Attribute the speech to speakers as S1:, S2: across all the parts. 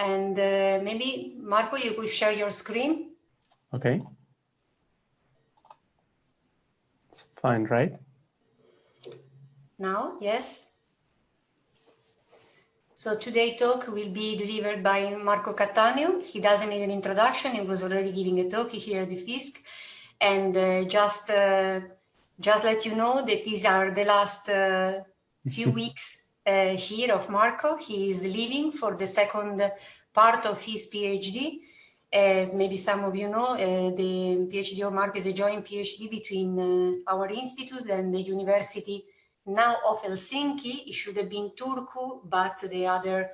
S1: And uh, maybe, Marco, you could share your screen.
S2: Okay. It's fine, right?
S1: Now, yes. So today's talk will be delivered by Marco Cattaneo. He doesn't need an introduction. He was already giving a talk here at the FISC. And uh, just, uh, just let you know that these are the last uh, few weeks uh, here of Marco. He is leaving for the second part of his PhD. As maybe some of you know, uh, the PhD of Marco is a joint PhD between uh, our institute and the University now of Helsinki. It should have been Turku, but the other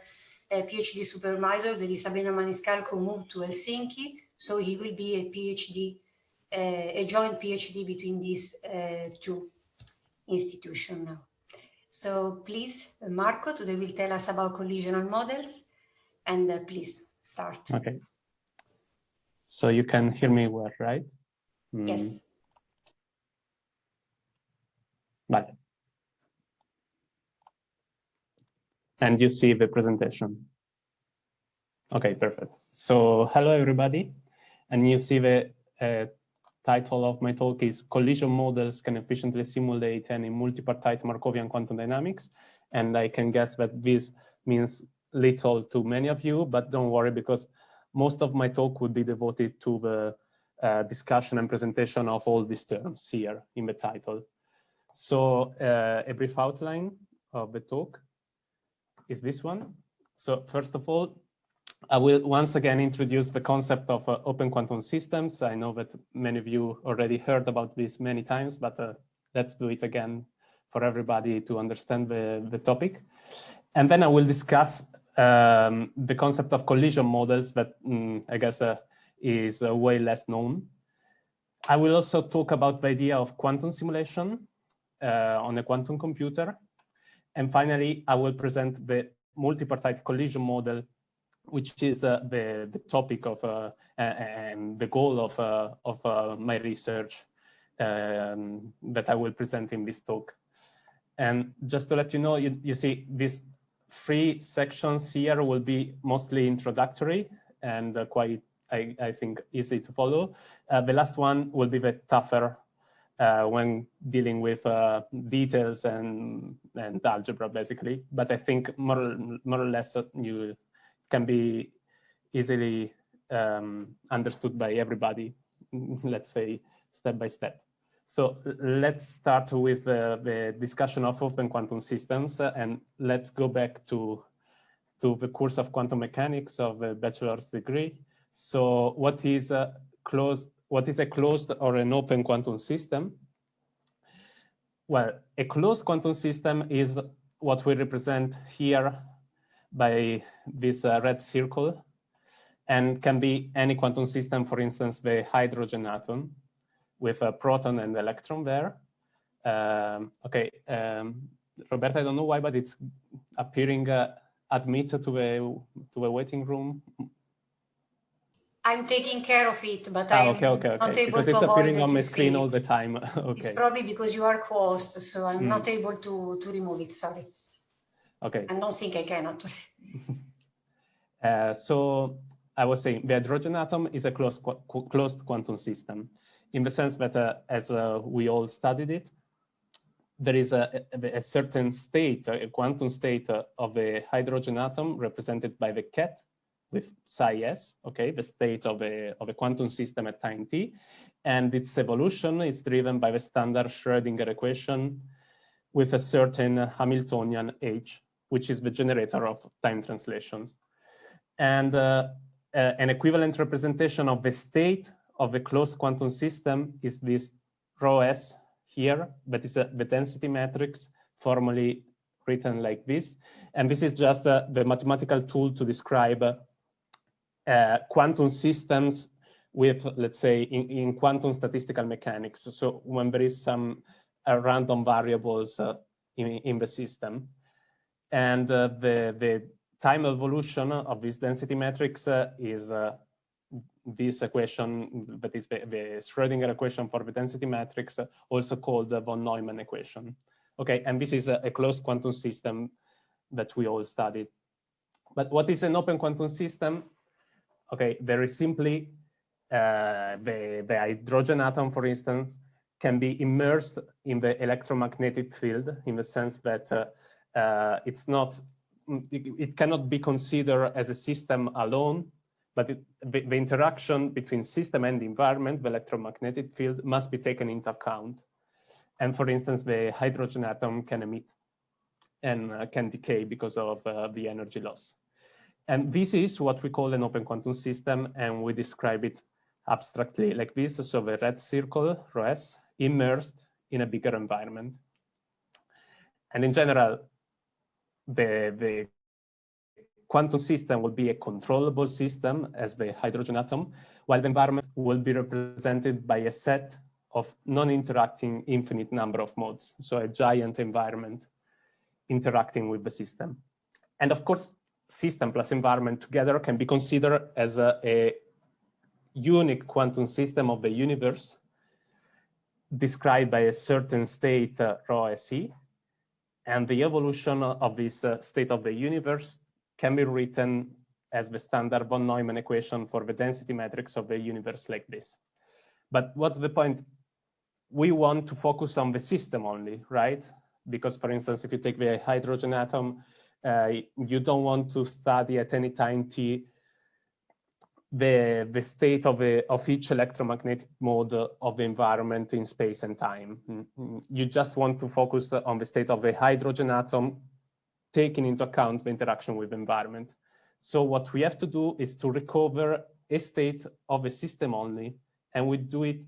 S1: uh, PhD supervisor, the Sabrina Maniscalco, moved to Helsinki. So he will be a PhD, uh, a joint PhD between these uh, two institutions now. So please, Marco, today will tell us about collisional models and uh, please start.
S2: Okay. So you can hear me well, right?
S1: Mm. Yes.
S2: Vale and you see the presentation. Okay, perfect. So hello, everybody. And you see the uh, title of my talk is Collision Models Can Efficiently Simulate Any Multipartite Markovian Quantum Dynamics. And I can guess that this means little to many of you, but don't worry because most of my talk would be devoted to the uh, discussion and presentation of all these terms here in the title. So uh, a brief outline of the talk is this one. So first of all, I will once again introduce the concept of uh, open quantum systems. I know that many of you already heard about this many times, but uh, let's do it again for everybody to understand the, the topic. And then I will discuss um, the concept of collision models that um, I guess uh, is uh, way less known. I will also talk about the idea of quantum simulation uh, on a quantum computer and finally, I will present the multipartite collision model, which is uh, the, the topic of uh, and the goal of, uh, of uh, my research um, that I will present in this talk. And just to let you know, you, you see these three sections here will be mostly introductory and uh, quite, I, I think, easy to follow. Uh, the last one will be the tougher when dealing with details and, and algebra, basically. But I think more, more or less you can be easily um, understood by everybody, let's say, step by step. So let's start with uh, the discussion of open quantum systems uh, and let's go back to, to the course of quantum mechanics of a bachelor's degree. So what is a closed what is a closed or an open quantum system? Well, a closed quantum system is what we represent here by this uh, red circle and can be any quantum system, for instance, the hydrogen atom with a proton and electron there. Um, okay, um, Roberta, I don't know why, but it's appearing uh, admit to the to the waiting room
S1: I'm taking care of it, but
S2: ah,
S1: I'm
S2: okay, okay, okay.
S1: not able
S2: because
S1: to
S2: it's appearing on my
S1: screen
S2: all the time. okay.
S1: It's probably because you are closed, so I'm mm. not able to, to remove it, sorry.
S2: Okay.
S1: I don't think I can actually.
S2: uh, so I was saying the hydrogen atom is a closed, qu closed quantum system in the sense that uh, as uh, we all studied it, there is a, a, a certain state, a quantum state uh, of the hydrogen atom represented by the ket with psi s, okay, the state of a, of a quantum system at time t. And its evolution is driven by the standard Schrodinger equation with a certain Hamiltonian h, which is the generator of time translations. And uh, uh, an equivalent representation of the state of a closed quantum system is this rho s here, that is a, the density matrix formally written like this. And this is just uh, the mathematical tool to describe uh, quantum systems with, let's say, in, in, quantum statistical mechanics. So when there is some uh, random variables uh, in, in the system. And uh, the, the time evolution of this density matrix uh, is uh, this equation that is the, the, Schrodinger equation for the density matrix, also called the von Neumann equation. Okay, and this is a, a closed quantum system that we all studied. But what is an open quantum system? Okay, very simply, uh, the, the hydrogen atom, for instance, can be immersed in the electromagnetic field in the sense that uh, uh, it's not, it, it, cannot be considered as a system alone, but it, the, the, interaction between system and environment, the electromagnetic field must be taken into account. And for instance, the hydrogen atom can emit and uh, can decay because of uh, the energy loss. And this is what we call an open quantum system, and we describe it abstractly like this. So the red circle, rho s, immersed in a bigger environment. And in general, the, the quantum system will be a controllable system as the hydrogen atom, while the environment will be represented by a set of non-interacting infinite number of modes. So a giant environment interacting with the system. And of course, system plus environment together can be considered as a, a unique quantum system of the universe described by a certain state uh, rho SE. And the evolution of this uh, state of the universe can be written as the standard von Neumann equation for the density matrix of the universe like this. But what's the point? We want to focus on the system only, right? Because for instance, if you take the hydrogen atom, uh, you don't want to study at any time t the, the state of, a, of each electromagnetic mode of the environment in space and time. Mm-hmm. You just want to focus on the state of the hydrogen atom, taking into account the interaction with the environment. So what we have to do is to recover a state of a system only, and we do it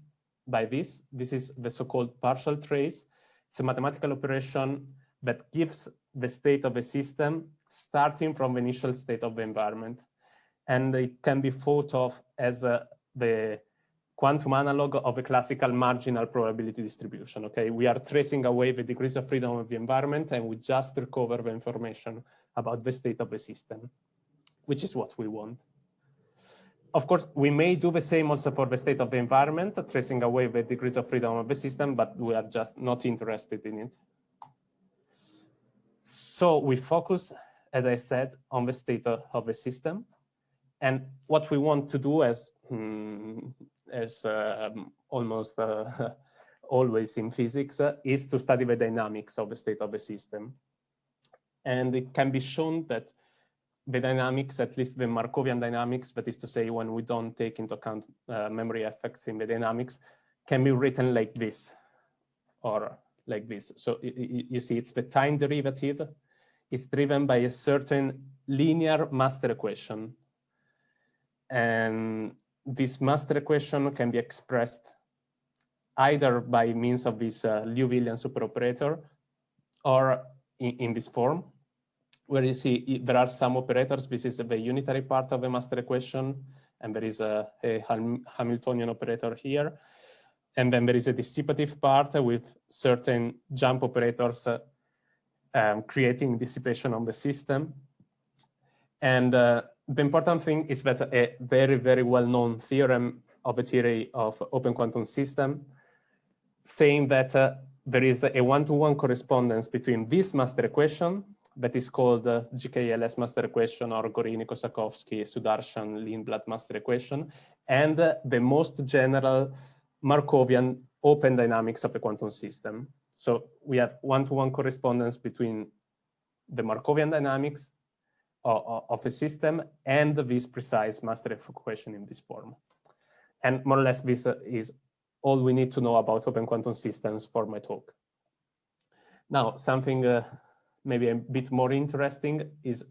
S2: by this. This is the so-called partial trace. It's a mathematical operation that gives the state of a system starting from the initial state of the environment and it can be thought of as uh, the quantum analog of a classical marginal probability distribution. Okay, we are tracing away the degrees of freedom of the environment and we just recover the information about the state of the system, which is what we want. Of course, we may do the same also for the state of the environment, tracing away the degrees of freedom of the system, but we are just not interested in it. So we focus, as I said, on the state of the system. And what we want to do as, um, as uh, almost uh, always in physics uh, is to study the dynamics of the state of the system. And it can be shown that the dynamics, at least the Markovian dynamics, that is to say, when we don't take into account uh, memory effects in the dynamics, can be written like this or like this. So you see, it's the time derivative. It's driven by a certain linear master equation and this master equation can be expressed either by means of this uh, superoperator or in, in, this form, where you see there are some operators. This is the unitary part of the master equation, and there is a, a Hamiltonian operator here. And then there is a dissipative part with certain jump operators uh, um, creating dissipation on the system. And uh, the important thing is that a very, very well-known theorem of a theory of open quantum system saying that uh, there is a one-to-one -one correspondence between this master equation that is called the GKLS master equation or Gorini-Kossakowski, Sudarshan, Lindblad master equation, and uh, the most general Markovian open dynamics of the quantum system. So we have one-to-one -one correspondence between the Markovian dynamics of a system and this precise master equation in this form. And more or less this is all we need to know about open quantum systems for my talk. Now, something uh, maybe a bit more interesting is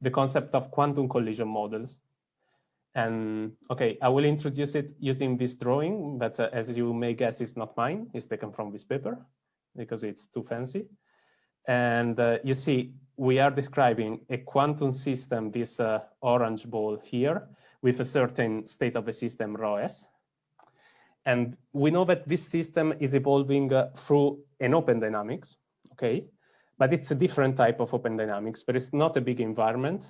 S2: the concept of quantum collision models. And okay, I will introduce it using this drawing, but uh, as you may guess, it's not mine. It's taken from this paper because it's too fancy. And uh, you see, we are describing a quantum system, this uh, orange ball here, with a certain state of the system rho s. And we know that this system is evolving uh, through an open dynamics, okay? But it's a different type of open dynamics, but it's not a big environment.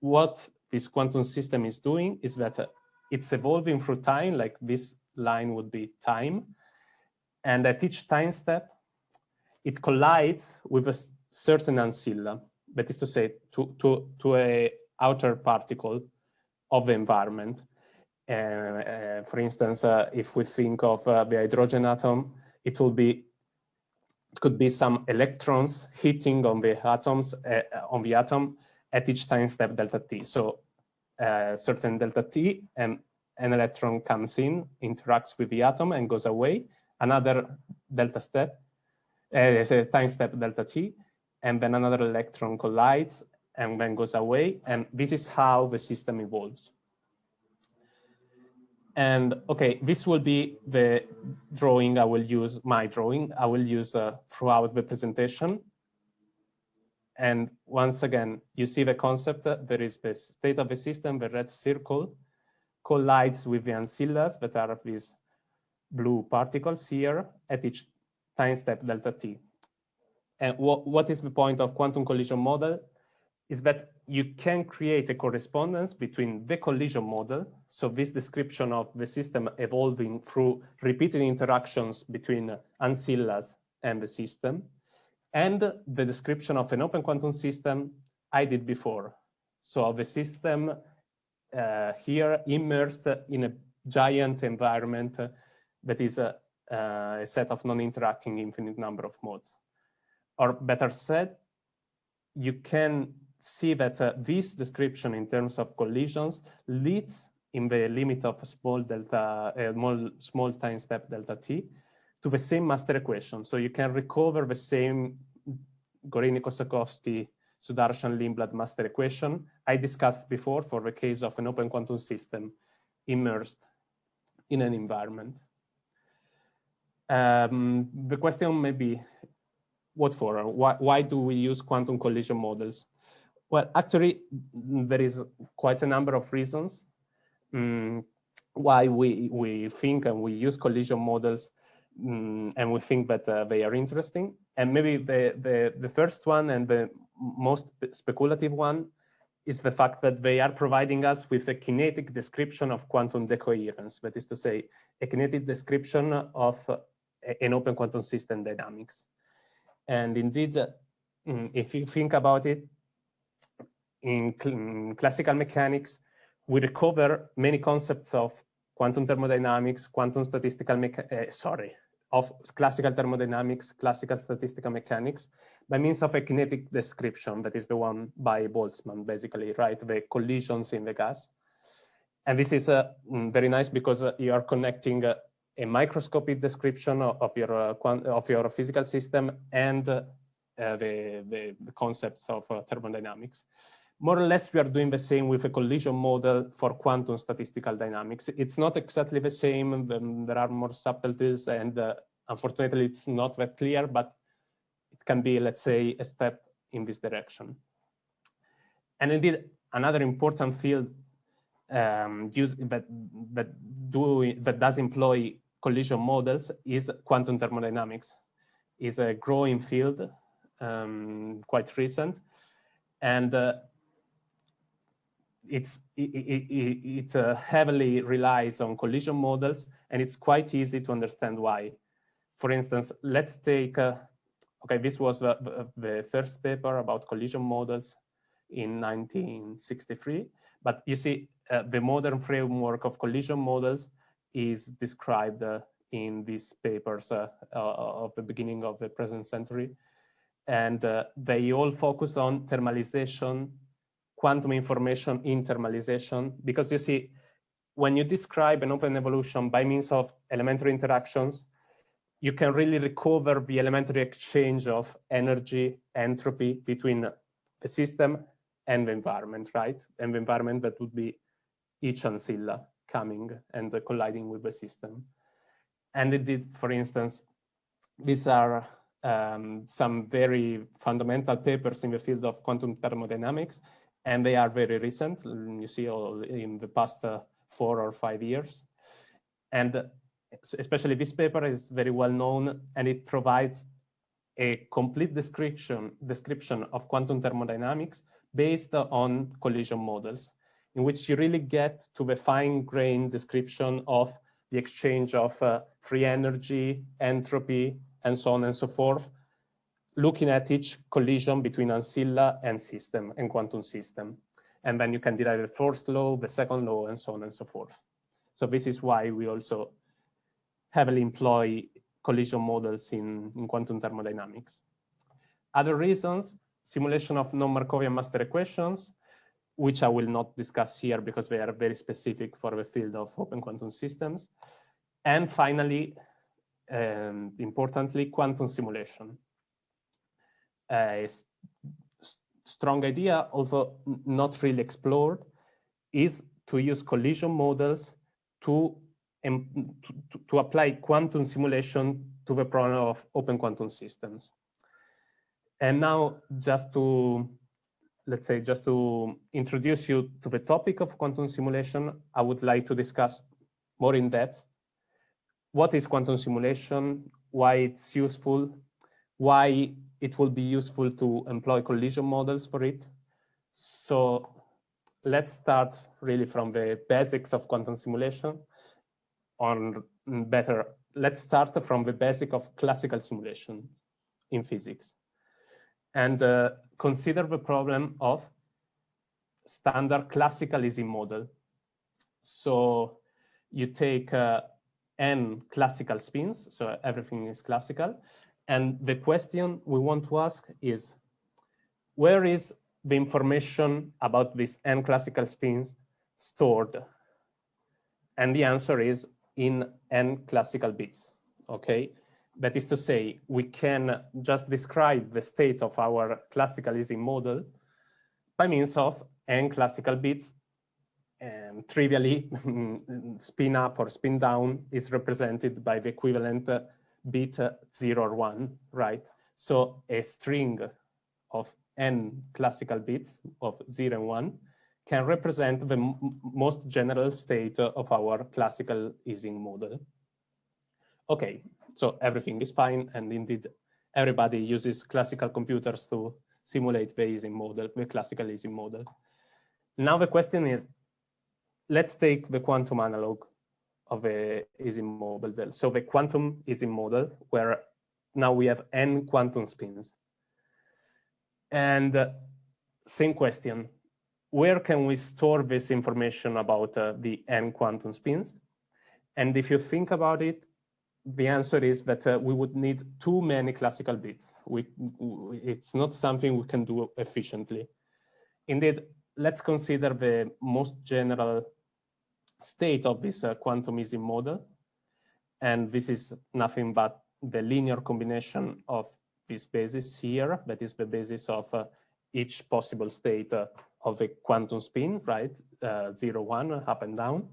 S2: What this quantum system is doing is that uh, it's evolving through time, like this line would be time. And at each time step, it collides with a certain ancilla. that is to say, to, to, to a outer particle of the environment. Uh, uh, for instance, uh, if we think of uh, the hydrogen atom, it will be it could be some electrons hitting on the atoms uh, on the atom at each time step delta t. So uh, certain delta t and an electron comes in, interacts with the atom and goes away. Another delta step, uh, a time step delta t, and then another electron collides and then goes away. And this is how the system evolves. And okay, this will be the drawing I will use, my drawing, I will use uh, throughout the presentation. And once again, you see the concept, uh, there is the state of the system, the red circle collides with the ancillas that are these blue particles here at each time step delta t. And what, what is the point of quantum collision model? is that you can create a correspondence between the collision model, so this description of the system evolving through repeated interactions between ancillas and the system, and the description of an open quantum system I did before. So the system uh, here immersed in a giant environment that is a, uh, a set of non-interacting infinite number of modes. Or better said, you can see that uh, this description in terms of collisions leads in the limit of small delta, uh, small, small time step delta t to the same master equation. So you can recover the same Gorini-Kossakowski Sudarshan Lindblad master equation I discussed before for the case of an open quantum system immersed in an environment. Um, the question may be, what for? Why, why do we use quantum collision models? Well, actually, there is quite a number of reasons um, why we, we think and we use collision models um, and we think that uh, they are interesting. And maybe the, the, the first one and the most speculative one is the fact that they are providing us with a kinetic description of quantum decoherence, that is to say, a kinetic description of an open quantum system dynamics. And indeed, um, if you think about it, in, cl in classical mechanics, we recover many concepts of quantum thermodynamics, quantum statistical, uh, sorry, of classical thermodynamics, classical statistical mechanics, by means of a kinetic description that is the one by Boltzmann, basically, right? The collisions in the gas. And this is uh, mm, very nice because uh, you are connecting uh, a microscopic description of, of your uh, of your physical system and uh, the, the, the, concepts of thermodynamics more or less we are doing the same with a collision model for quantum statistical dynamics. It's not exactly the same. there are more subtleties and uh, unfortunately it's not that clear, but it can be, let's say, a step in this direction. And indeed, another important field um, use, that, that, do, that does employ collision models is quantum thermodynamics. is a growing field, um, quite recent. And uh, it's, it, it, it uh, heavily relies on collision models, and it's quite easy to understand why. For instance, let's take, uh, okay, this was the, the first paper about collision models in 1963, but you see, uh, the modern framework of collision models is described uh, in these papers uh, uh, of the beginning of the present century. And they all focus on thermalization quantum information internalization, because you see, when you describe an open evolution by means of elementary interactions, you can really recover the elementary exchange of energy, entropy between the system and the environment, right? And the environment that would be each ancilla coming and colliding with the system. And it did, for instance, these are um, some very fundamental papers in the field of quantum thermodynamics and they are very recent. You see all in the past uh, four or five years. And especially this paper is very well known and it provides a complete description, description of quantum thermodynamics based on collision models, in which you really get to the fine-grained description of the exchange of uh, free energy, entropy, and so on and so forth, looking at each collision between ancilla and system and quantum system. And then you can derive the first law, the second law, and so on and so forth. So this is why we also heavily employ collision models in, in quantum thermodynamics. Other reasons, simulation of non-Markovian master equations, which I will not discuss here because they are very specific for the field of open quantum systems. And finally, um, importantly, quantum simulation. A strong idea, although not really explored, is to use collision models to, um, to, to apply quantum simulation to the problem of open quantum systems. And now just to, let's say, just to introduce you to the topic of quantum simulation, I would like to discuss more in depth what is quantum simulation, why it's useful, why it will be useful to employ collision models for it. So let's start really from the basics of quantum simulation on better, let's start from the basic of classical simulation in physics and uh, consider the problem of standard classical Ising model. So you take uh, n classical spins, so everything is classical. And the question we want to ask is, where is the information about these n classical spins stored? And the answer is in n classical bits, okay? That is to say, we can just describe the state of our classical Ising model by means of n classical bits. And trivially, spin up or spin down is represented by the equivalent uh, bit 0 or 1, right? So a string of n classical bits of 0 and 1 can represent the most general state of our classical Ising model. Okay, so everything is fine. And indeed, everybody uses classical computers to simulate the Ising model, the classical Ising model. Now the question is, let's take the quantum analog of a Ising model. So the quantum Ising model, where now we have n quantum spins. And uh, same question, where can we store this information about uh, the n quantum spins? And if you think about it, the answer is that uh, we would need too many classical bits. We, it's not something we can do efficiently. Indeed, let's consider the most general state of this uh, quantum Ising model. And this is nothing but the linear combination of this basis here, that is the basis of uh, each possible state uh, of a quantum spin, right? Uh, zero, one, up and down.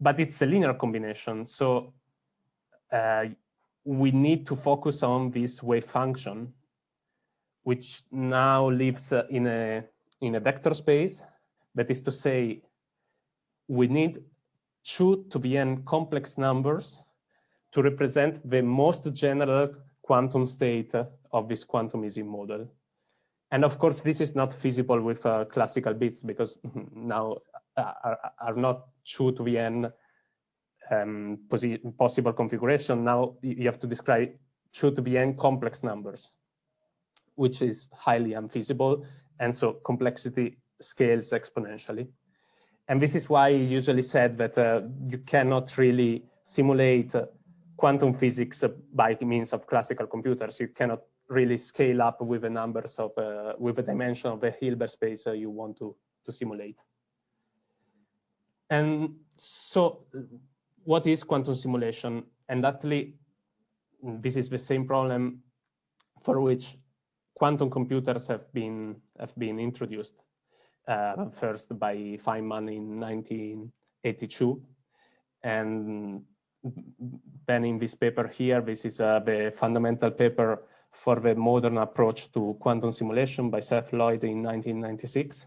S2: But it's a linear combination. So uh, we need to focus on this wave function, which now lives uh, in a in a vector space. That is to say, we need two to be n complex numbers to represent the most general quantum state of this quantum Ising model. And of course, this is not feasible with uh, classical bits because now uh, are, are not two to the n um, possible configuration. Now you have to describe two to the n complex numbers, which is highly unfeasible. And so complexity scales exponentially. And this is why it's usually said that uh, you cannot really simulate uh, quantum physics by means of classical computers. You cannot really scale up with the numbers of, uh, with the dimension of the Hilbert space uh, you want to, to simulate. And so what is quantum simulation? And actually, this is the same problem for which quantum computers have been have been introduced. Uh, first by Feynman in 1982, and then in this paper here, this is uh, the fundamental paper for the modern approach to quantum simulation by Seth Lloyd in 1996.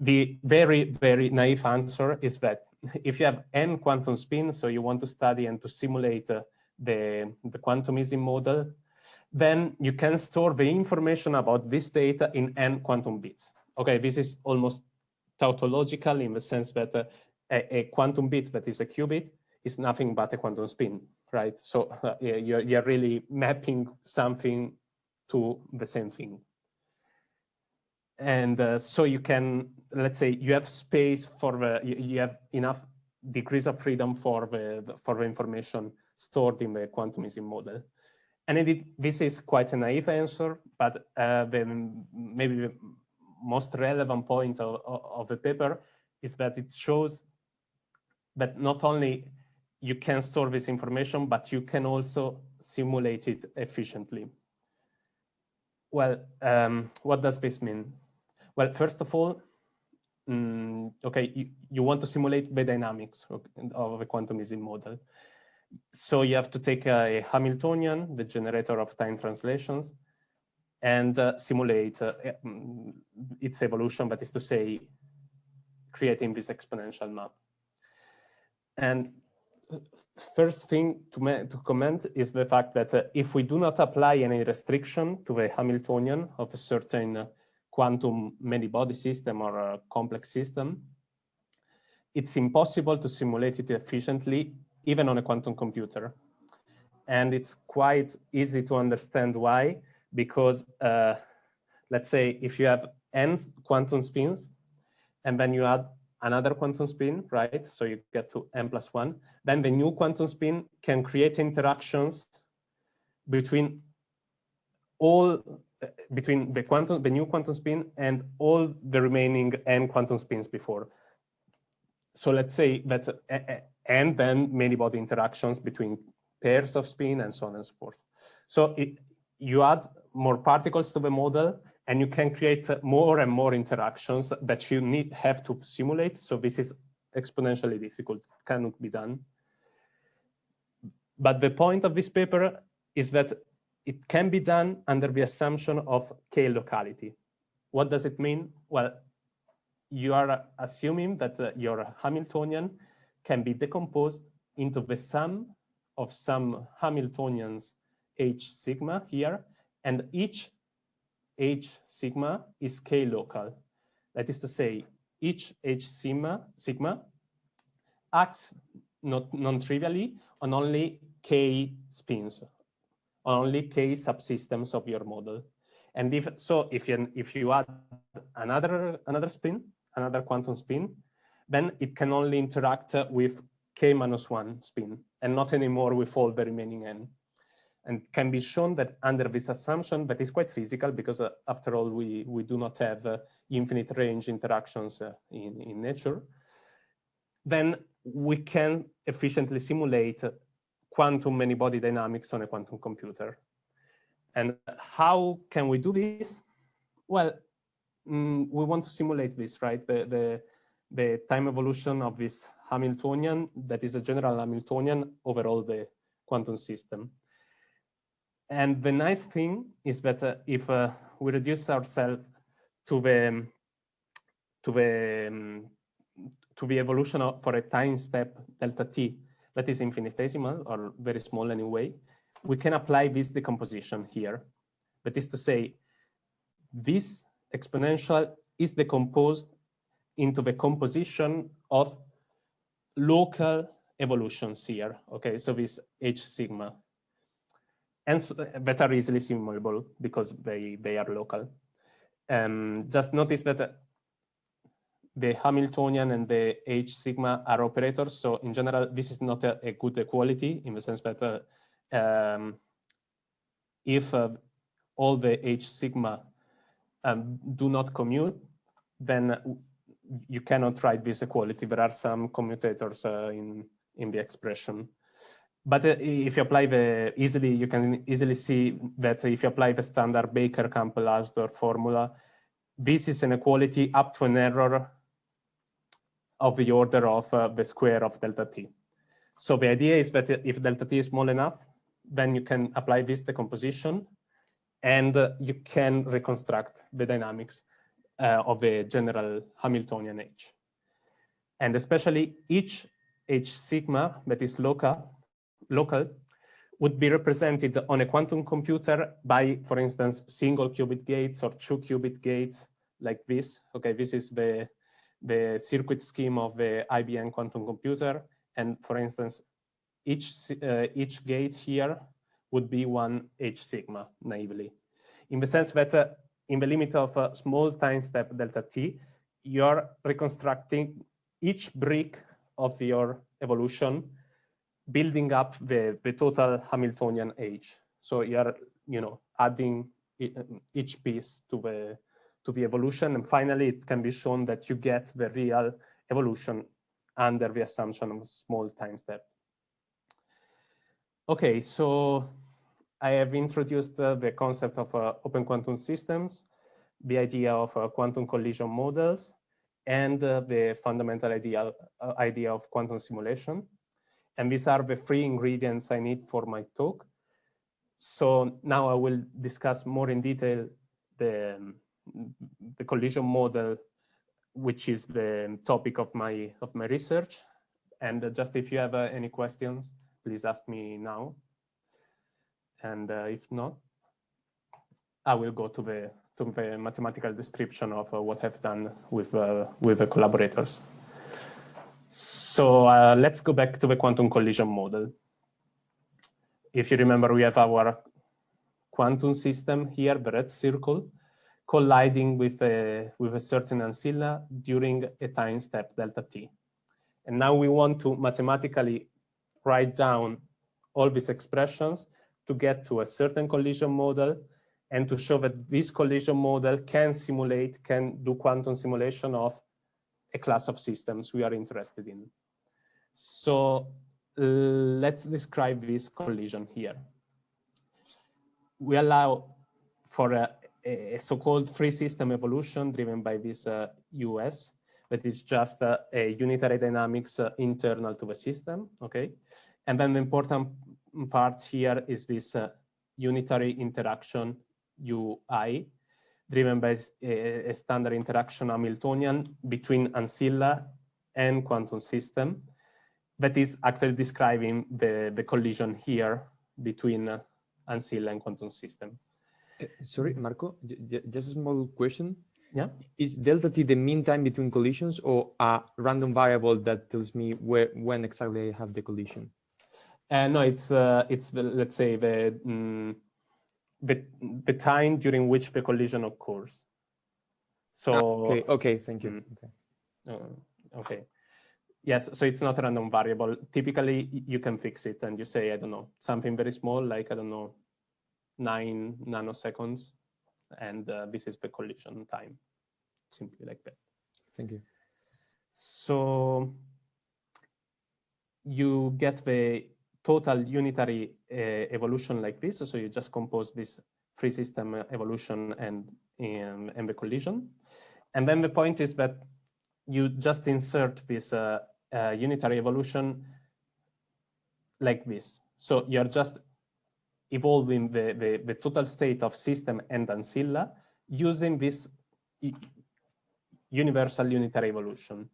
S2: The very, very naive answer is that if you have n quantum spins, so you want to study and to simulate uh, the, the quantum Ising model, then you can store the information about this data in n quantum bits. Okay, this is almost tautological in the sense that uh, a, a, quantum bit that is a qubit is nothing but a quantum spin, right? So uh, you're, you're really mapping something to the same thing. And uh, so you can, let's say you have space for the, you, you have enough degrees of freedom for the, for the information stored in the quantum Ising model. And indeed, this is quite a naive answer, but uh, the, maybe the most relevant point of, of the paper is that it shows that not only you can store this information, but you can also simulate it efficiently. Well, um, what does this mean? Well, first of all, um, okay, you, you want to simulate the dynamics of a quantum Ising model. So you have to take a, Hamiltonian, the generator of time translations, and uh, simulate uh, mm, its evolution, that is to say, creating this exponential map. And first thing to, to comment is the fact that uh, if we do not apply any restriction to the Hamiltonian of a certain uh, quantum many-body system or a complex system, it's impossible to simulate it efficiently even on a quantum computer. And it's quite easy to understand why, because uh, let's say if you have n quantum spins, and then you add another quantum spin, right? So you get to n plus one, then the new quantum spin can create interactions between all between the quantum, the new quantum spin and all the remaining n quantum spins before. So let's say that and then many body interactions between pairs of spin and so on and so forth. So it, you add more particles to the model and you can create more and more interactions that you need have to simulate. So this is exponentially difficult, cannot be done. But the point of this paper is that it can be done under the assumption of k locality. What does it mean? Well, you are assuming that uh, your Hamiltonian can be decomposed into the sum of some Hamiltonians h sigma here, and each h sigma is k local. That is to say, each h sigma, sigma acts not non-trivially on only k spins, only k subsystems of your model. And if so, if you if you add another another spin, another quantum spin, then it can only interact with k minus one spin and not anymore with all the remaining n. And can be shown that under this assumption, that is quite physical because uh, after all, we, we do not have uh, infinite range interactions uh, in, in nature, then we can efficiently simulate quantum many-body dynamics on a quantum computer. And how can we do this? Well, mm, we want to simulate this, right? The, the, the time evolution of this Hamiltonian, that is a general Hamiltonian over all the quantum system. And the nice thing is that uh, if uh, we reduce ourselves to the to the um, to the evolution of, for a time step delta t that is infinitesimal or very small anyway, we can apply this decomposition here. That is to say, this exponential is decomposed into the composition of local evolutions here. Okay, so this H sigma. And so, that are easily simulable because they, they are local. Um, just notice that the Hamiltonian and the H sigma are operators. So in general, this is not a, a good equality in the sense that uh, um, if uh, all the H sigma um, do not commute, then you cannot write this equality. There are some commutators uh, in, in the expression. But uh, if you apply the easily, you can easily see that if you apply the standard Baker-Campbell-Hausdorff formula, this is an equality up to an error of the order of uh, the square of delta t. So the idea is that if delta t is small enough, then you can apply this decomposition and uh, you can reconstruct the dynamics uh, of a general Hamiltonian H. And especially each H sigma that is local, local would be represented on a quantum computer by, for instance, single qubit gates or two qubit gates like this. Okay, this is the, the circuit scheme of the IBM quantum computer. And for instance, each, uh, each gate here would be one H sigma naively, in the sense that uh, in the limit of a small time step delta t, you're reconstructing each brick of your evolution, building up the, the total Hamiltonian H. So you're, you know, adding each piece to the to the evolution, and finally it can be shown that you get the real evolution under the assumption of small time step. Okay, so I have introduced uh, the concept of uh, open quantum systems, the idea of uh, quantum collision models, and uh, the fundamental idea, uh, idea of quantum simulation. And these are the three ingredients I need for my talk. So now I will discuss more in detail the, um, the collision model, which is the topic of my of my research. And uh, just if you have uh, any questions, please ask me now. And uh, if not, I will go to the to the mathematical description of what I've done with with the collaborators. So uh, let's go back to the quantum collision model. If you remember, we have our quantum system here, the red circle, colliding with a, with a certain ancilla during a time step delta t. And now we want to mathematically write down all these expressions to get to a certain collision model and to show that this collision model can simulate, can do quantum simulation of a class of systems we are interested in. So let's describe this collision here. We allow for a, a so-called free system evolution driven by this uh, US that is just uh, a unitary dynamics uh, internal to the system, okay? And then the important part here is this uh, unitary interaction UI driven by a, standard interaction Hamiltonian between ancilla and quantum system that is actually describing the, the collision here between uh, ancilla and quantum system.
S3: Uh, sorry, Marco, just a small question.
S2: Yeah.
S3: Is delta t the mean time between collisions or a random variable that tells me where when exactly I have the collision?
S2: Uh, no, it's uh, it's the, let's say the, mm, the the time during which the collision occurs. So ah,
S3: okay, okay, thank you.
S2: Mm, okay. Uh, okay. Yes, so it's not a random variable. Typically, you can fix it and you say, I don't know, something very small, like, I don't know, nine nanoseconds. And uh, this is the collision time, simply like that.
S3: Thank you.
S2: So you get the total unitary uh, evolution like this. So you just compose this free system evolution and, and, and the collision. And then the point is that you just insert this uh, uh, unitary evolution like this. So you're just evolving the, the, the, total state of system and ancilla using this universal unitary evolution.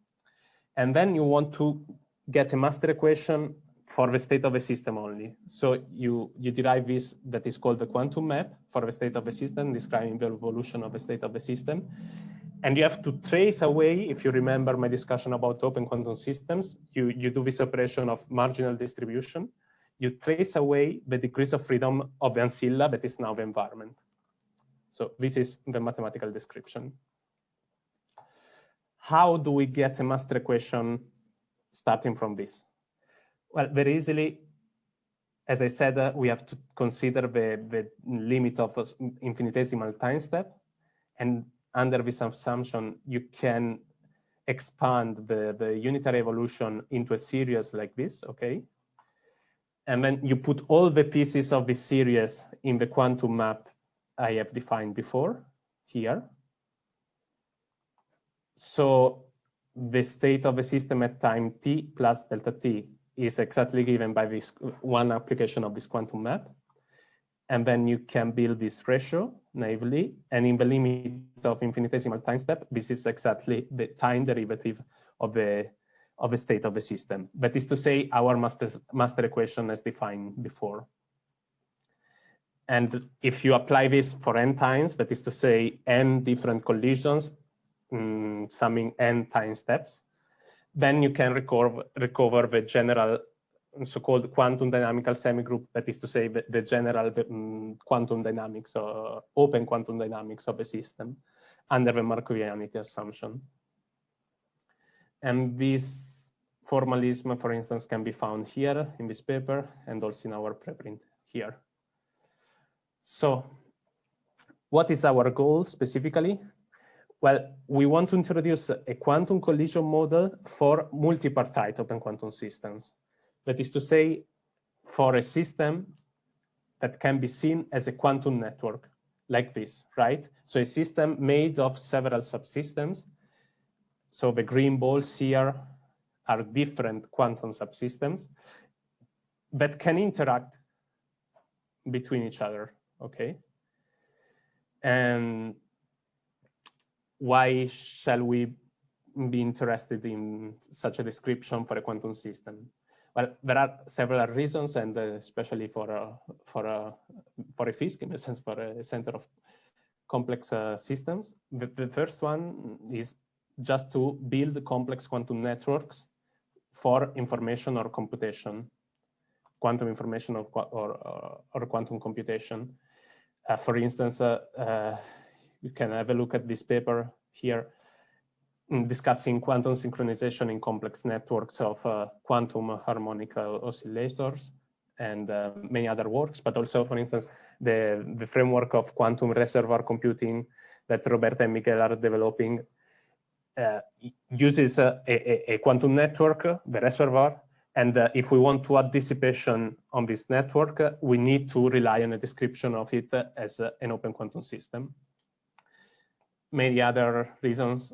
S2: And then you want to get a master equation for the state of a system only. So you, you derive this that is called the quantum map for the state of a system, describing the evolution of the state of the system. And you have to trace away, if you remember my discussion about open quantum systems, you, you do this operation of marginal distribution. You trace away the degrees of freedom of the ancilla that is now the environment. So this is the mathematical description. How do we get a master equation starting from this? Well, very easily, as I said, uh, we have to consider the, the limit of infinitesimal time step. And under this assumption, you can expand the, the unitary evolution into a series like this, okay? And then you put all the pieces of this series in the quantum map I have defined before here. So the state of the system at time t plus delta t is exactly given by this one application of this quantum map. And then you can build this ratio naively. And in the limit of infinitesimal time step, this is exactly the time derivative of the of the state of the system. That is to say, our master, master equation as defined before. And if you apply this for n times, that is to say, n different collisions, um, summing n time steps, then you can recover, recover the general so-called quantum dynamical semigroup, that is to say the, the general um, quantum dynamics or open quantum dynamics of a system under the Markovianity assumption. And this formalism, for instance, can be found here in this paper and also in our preprint here. So what is our goal specifically? Well, we want to introduce a quantum collision model for multipartite open quantum systems. That is to say, for a system that can be seen as a quantum network like this, right? So a system made of several subsystems. So the green balls here are different quantum subsystems that can interact between each other, okay? And why shall we be interested in such a description for a quantum system? Well, there are several reasons, and uh, especially for a, for a for a FISC, in a sense, for a center of complex uh, systems. The, the, first one is just to build complex quantum networks for information or computation, quantum information or or, or quantum computation. Uh, for instance, uh, uh, you can have a look at this paper here discussing quantum synchronization in complex networks of uh, quantum harmonic oscillators and uh, many other works, but also, for instance, the, the framework of quantum reservoir computing that Roberta and Miguel are developing uses a, a, a, quantum network, the reservoir, and uh, if we want to add dissipation on this network, uh, we need to rely on a description of it as uh, an open quantum system. Many other reasons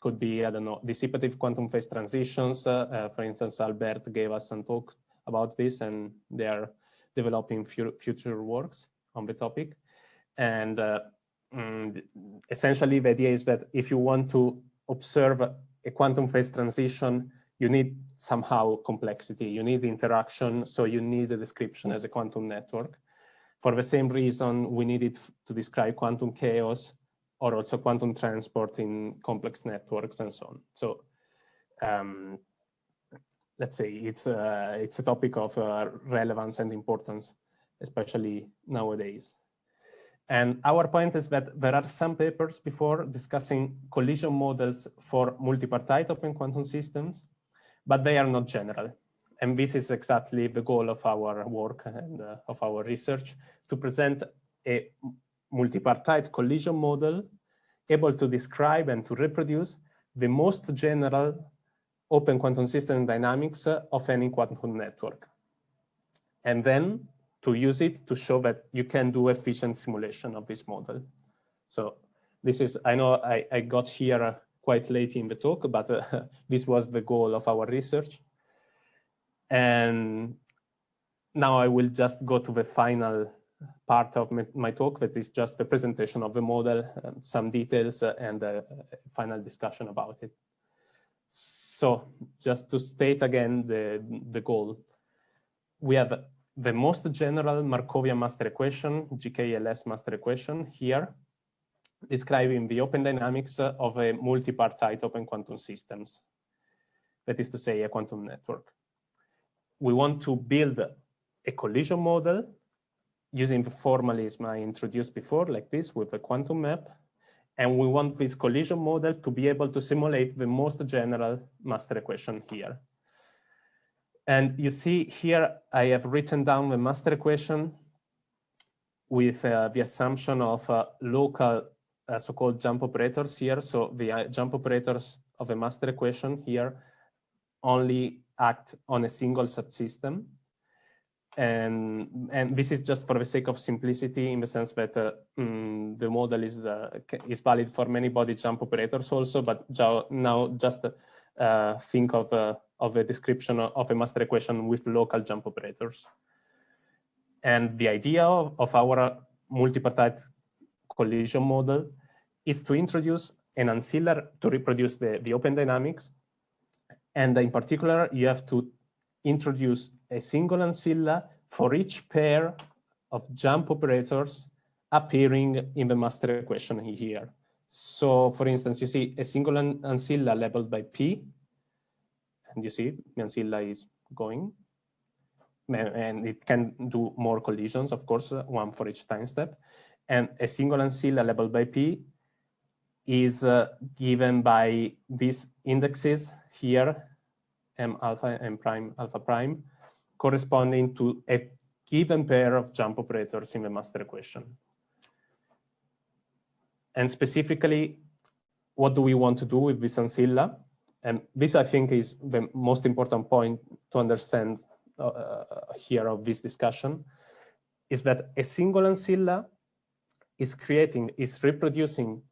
S2: could be, I don't know, dissipative quantum phase transitions. Uh, uh, for instance, Albert gave us some talk about this and they are developing future works on the topic. And uh, mm, essentially the idea is that if you want to observe a quantum phase transition, you need somehow complexity, you need interaction, so you need a description as a quantum network. For the same reason, we needed to describe quantum chaos or also quantum transport in complex networks and so on. So um, let's say it's a, it's a topic of uh, relevance and importance, especially nowadays. And our point is that there are some papers before discussing collision models for multipartite open quantum systems, but they are not general. And this is exactly the goal of our work and uh, of our research, to present a multipartite collision model able to describe and to reproduce the most general open quantum system dynamics of any quantum network. And then to use it to show that you can do efficient simulation of this model. So this is, I know I, I got here quite late in the talk, but uh, this was the goal of our research. And now I will just go to the final part of my talk that is just the presentation of the model, uh, some details uh, and a final discussion about it. So just to state again the, the goal, we have the most general Markovian master equation, GKLS master equation here, describing the open dynamics of a multipartite open quantum systems. That is to say, a quantum network. We want to build a collision model using the formalism I introduced before, like this with a quantum map. And we want this collision model to be able to simulate the most general master equation here. And you see here, I have written down the master equation with uh, the assumption of uh, local uh, so-called jump operators here. So the uh, jump operators of a master equation here only act on a single subsystem and and this is just for the sake of simplicity in the sense that uh, mm, the model is uh, is valid for many body jump operators also but now just think of of a description of a master equation with local jump operators and the idea of, our multipartite collision model is to introduce an ancilla to reproduce the, the open dynamics and in particular you have to introduce a single ancilla for each pair of jump operators appearing in the master equation here. So for instance, you see a single ancilla labeled by P And you see, Ancilla is going. And it can do more collisions, of course, one for each time step. And a single ancilla labeled by P is uh, given by these indexes here, M alpha and prime alpha prime, corresponding to a given pair of jump operators in the master equation. And specifically, what do we want to do with this ancilla? And this, I think, is the most important point to understand uh, here of this discussion, is that a single ancilla is creating, is reproducing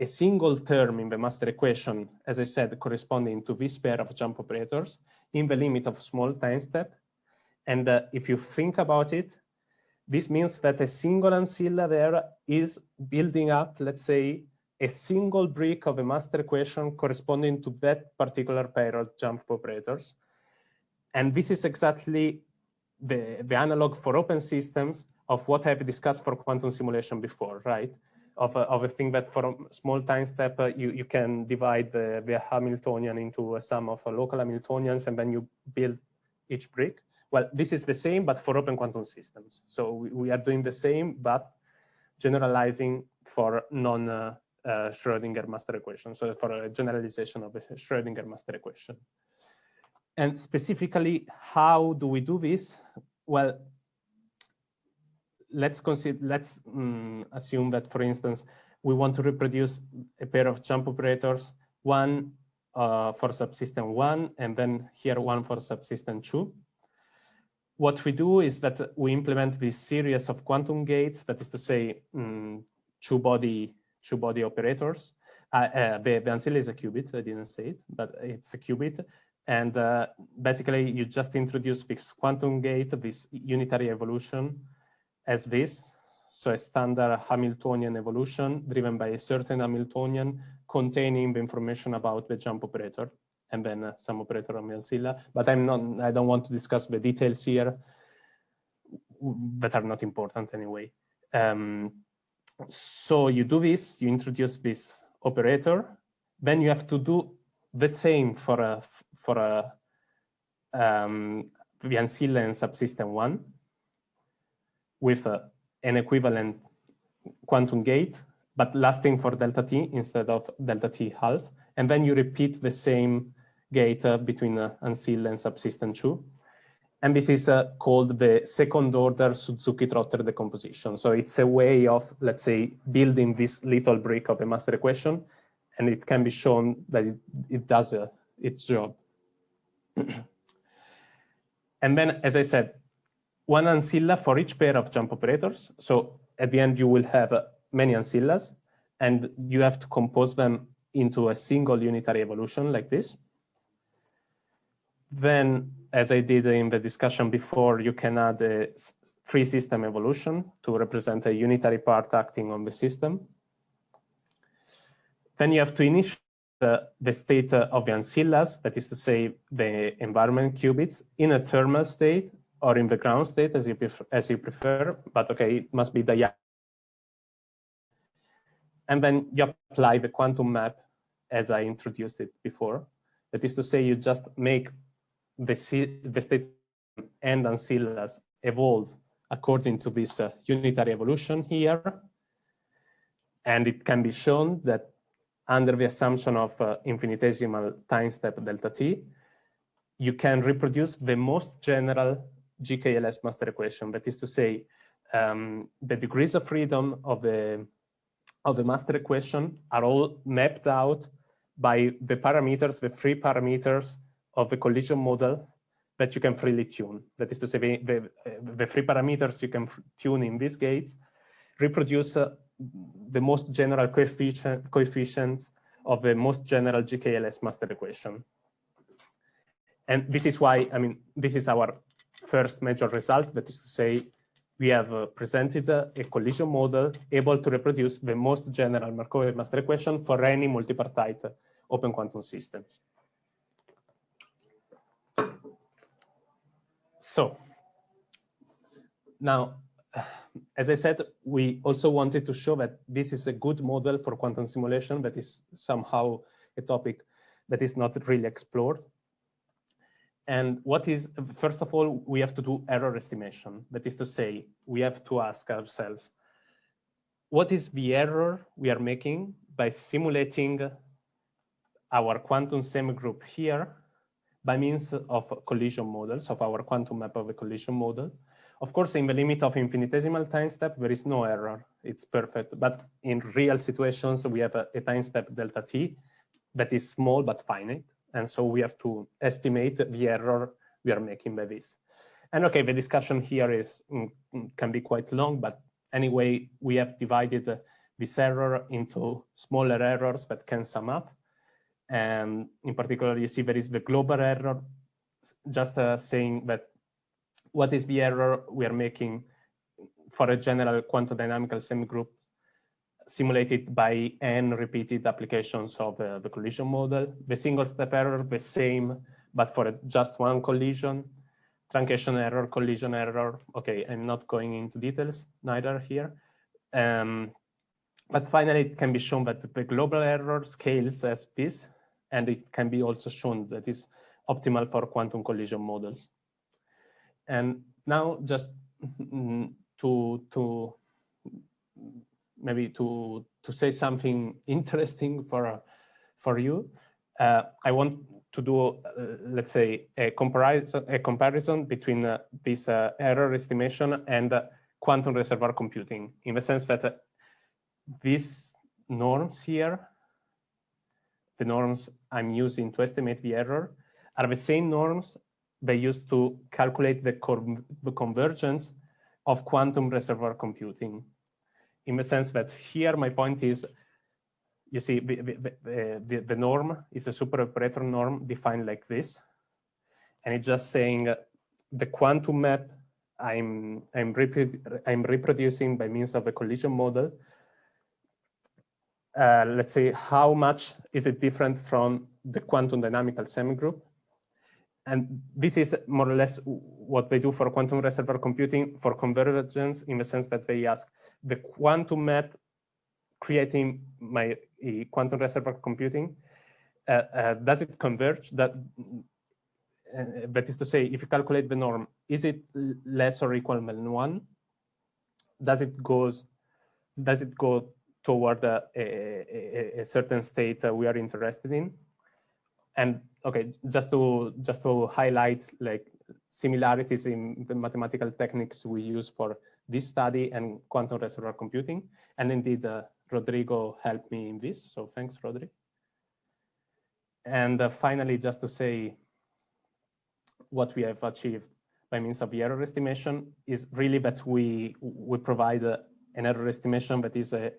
S2: a single term in the master equation, as I said, corresponding to this pair of jump operators in the limit of small time step. And uh, if you think about it, this means that a single ancilla there is building up, let's say, a single brick of a master equation corresponding to that particular pair of jump operators. And this is exactly the, the analog for open systems of what I've discussed for quantum simulation before, right? Of a, of a thing that for a small time step, uh, you, you can divide the, the Hamiltonian into a sum of uh, local Hamiltonians, and then you build each brick. Well, this is the same, but for open quantum systems. So we, we are doing the same, but generalizing for non uh, uh, Schrodinger master equation. So for a generalization of the Schrodinger master equation. And specifically, how do we do this? Well, let's consider, let's um, assume that, for instance, we want to reproduce a pair of jump operators, one uh, for subsystem one, and then here one for subsystem two. What we do is that we implement this series of quantum gates, that is to say, um, two body two body operators. Uh, uh, the, the ancilla is a qubit, I didn't say it, but it's a qubit. And uh, basically you just introduce this quantum gate, this unitary evolution as this. So a standard Hamiltonian evolution driven by a certain Hamiltonian containing the information about the jump operator and then uh, some operator on the ancilla. But I'm not, I don't want to discuss the details here that are not important anyway. Um, so you do this, you introduce this operator, then you have to do the same for a for a um, the ancilla and subsystem one with a, an equivalent quantum gate, but lasting for delta t instead of delta t half. And then you repeat the same gate uh, between uh, ancilla and subsystem two. And this is uh, called the second order Suzuki-Trotter decomposition. So it's a way of, let's say, building this little brick of a master equation, and it can be shown that it, it does uh, its job. and then, as I said, one ancilla for each pair of jump operators. So at the end, you will have uh, many ancillas, and you have to compose them into a single unitary evolution like this. Then, as I did in the discussion before, you can add a free system evolution to represent a unitary part acting on the system. Then you have to initialize the, the state of the ancillas, that is to say the environment qubits, in a thermal state or in the ground state as you prefer, as you prefer but okay, it must be the and then you apply the quantum map as I introduced it before. That is to say, you just make the, the state and ancillas evolve according to this uh, unitary evolution here. And it can be shown that under the assumption of uh, infinitesimal time step delta t, you can reproduce the most general GKLS master equation. That is to say, um, the degrees of freedom of the of the master equation are all mapped out by the parameters, the free parameters of the collision model that you can freely tune. That is to say, the, the, free parameters you can tune in these gates reproduce uh, the most general coefficient, coefficients of the most general GKLS master equation. And this is why, I mean, this is our first major result, that is to say, we have uh, presented uh, a collision model able to reproduce the most general Markov master equation for any multipartite open quantum systems. So now, as I said, we also wanted to show that this is a good model for quantum simulation that is somehow a topic that is not really explored. And what is, first of all, we have to do error estimation. That is to say, we have to ask ourselves, what is the error we are making by simulating our quantum semigroup here by means of collision models of our quantum map of a collision model. Of course, in the limit of infinitesimal time step, there is no error. It's perfect. But in real situations, we have a, a time step delta t that is small but finite. And so we have to estimate the error we are making by this. And okay, the discussion here is mm, mm, can be quite long, but anyway, we have divided this error into smaller errors that can sum up. And in particular, you see there is the global error, just uh, saying that what is the error we are making for a general quantum dynamical semigroup simulated by n repeated applications of uh, the collision model. The single step error, the same, but for just one collision. Truncation error, collision error. Okay, I'm not going into details neither here. Um, but finally, it can be shown that the global error scales as this, and it can be also shown that is optimal for quantum collision models. And now just to, to maybe to, to say something interesting for, for you, uh, I want to do, uh, let's say, a comparison, a comparison between uh, this uh, error estimation and uh, quantum reservoir computing, in the sense that uh, these norms here, the norms I'm using to estimate the error, are the same norms they used to calculate the, the convergence of quantum reservoir computing. In the sense that here my point is, you see, the, the, the, the norm is a super operator norm defined like this. And it's just saying the quantum map I'm, I'm, reprodu I'm reproducing by means of a collision model. Uh, let's say, how much is it different from the quantum dynamical semigroup? And this is more or less what they do for quantum reservoir computing for convergence in the sense that they ask the quantum map creating my uh, quantum reservoir computing, uh, uh, does it converge? That, uh, that is to say, if you calculate the norm, is it less or equal than one? Does it goes, does it go toward a, a, a certain state we are interested in? and okay, just to just to highlight like similarities in the mathematical techniques we use for this study and quantum reservoir computing. And indeed, uh, Rodrigo helped me in this. So thanks, Rodrigo. And uh, finally, just to say what we have achieved by means of the error estimation is really that we we provide uh, an error estimation that is a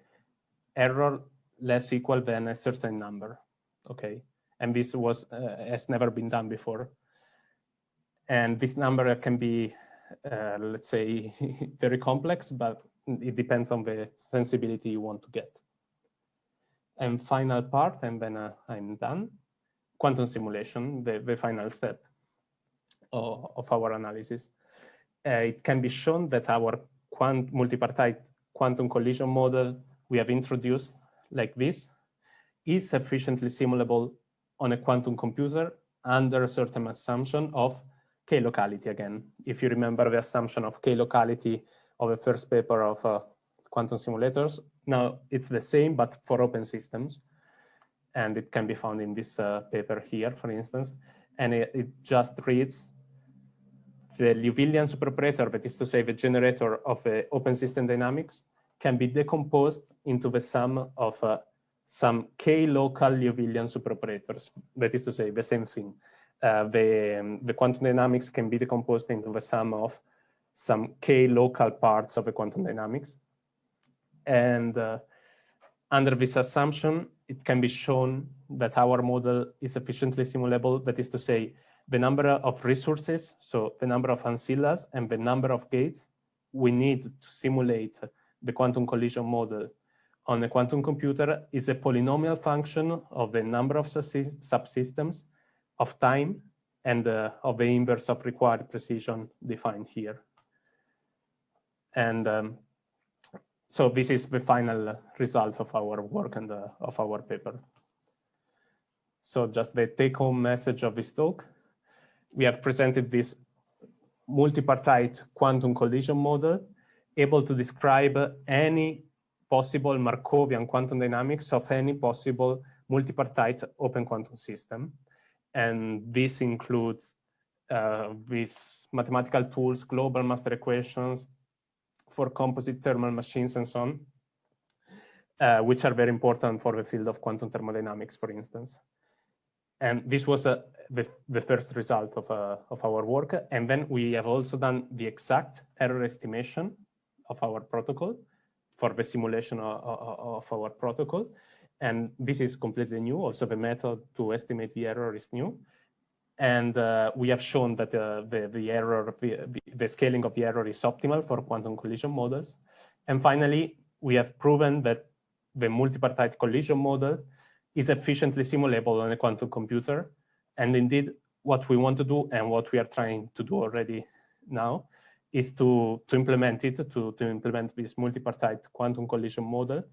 S2: error less equal than a certain number. Okay, and this was uh, has never been done before. And this number can be, uh, let's say, very complex, but it depends on the sensibility you want to get. And final part, and then uh, I'm done. Quantum simulation, the, the final step of, of our analysis. Uh, it can be shown that our quant multipartite quantum collision model we have introduced like this is sufficiently simulable on a quantum computer under a certain assumption of k-locality again. If you remember the assumption of k-locality of the first paper of uh, quantum simulators, now it's the same, but for open systems. And it can be found in this uh, paper here, for instance. And it, it just reads the Liouvillean superoperator, that is to say the generator of the open system dynamics, can be decomposed into the sum of uh, some k-local Liouvillean superoperators. That is to say, the same thing. Uh, the, um, the quantum dynamics can be decomposed into the sum of some k-local parts of the quantum dynamics. And uh, under this assumption, it can be shown that our model is efficiently simulable. That is to say, the number of resources, so the number of ancillas and the number of gates we need to simulate the quantum collision model on a quantum computer is a polynomial function of the number of subsystems, of time, and uh, of the inverse of required precision defined here. And um, so this is the final result of our work and uh, of our paper. So just the take home message of this talk. we have presented this multipartite quantum collision model able to describe any possible Markovian quantum dynamics of any possible multipartite open quantum system. And this includes uh, these mathematical tools, global master equations for composite thermal machines and so on, uh, which are very important for the field of quantum thermodynamics, for instance. And this was uh, the, the, first result of, uh, of our work. And then we have also done the exact error estimation of our protocol for the simulation of, of, our protocol. And this is completely new. Also, the method to estimate the error is new. And uh, we have shown that uh, the, the error, the, the scaling of the error is optimal for quantum collision models. And finally, we have proven that the multipartite collision model is efficiently simulable on a quantum computer. And indeed, what we want to do and what we are trying to do already now is to, to implement it, to, to implement this multipartite quantum collision model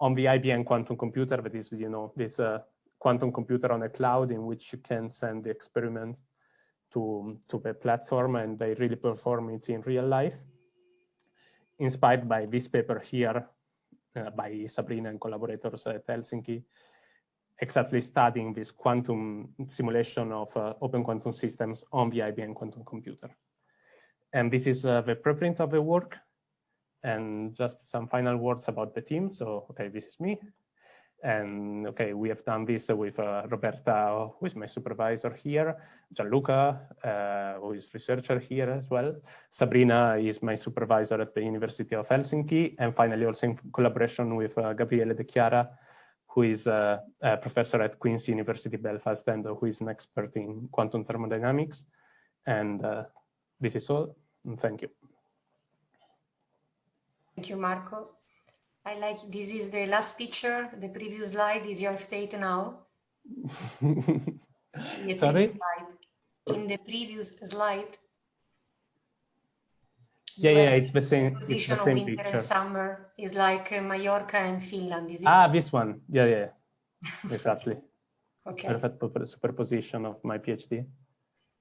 S2: on the IBM quantum computer, that is, you know, this uh, quantum computer on a cloud in which you can send the experiment to, to the platform and they really perform it in real life. Inspired by this paper here uh, by Sabrina and collaborators at Helsinki, exactly studying this quantum simulation of uh, open quantum systems on the IBM quantum computer. And this is uh, the preprint of the work and just some final words about the team. So, okay, this is me. And okay, we have done this with uh, Roberta, who is my supervisor here, Gianluca, uh, who is researcher here as well. Sabrina is my supervisor at the University of Helsinki. And finally, also in collaboration with uh, Gabriele De Chiara, who is a, a, professor at Queen's University Belfast and who is an expert in quantum thermodynamics. And uh, this is all. Thank you.
S1: Thank you, Marco. I like this is the last picture. The previous slide is your state now.
S2: Sorry?
S1: Slide. In the previous slide.
S2: Yeah, yeah, it's the same. It's the same
S1: winter
S2: picture.
S1: And summer is like uh, Mallorca and Finland. Is it?
S2: Ah, this one. Yeah, yeah, exactly.
S1: okay.
S2: Perfect superposition of my PhD.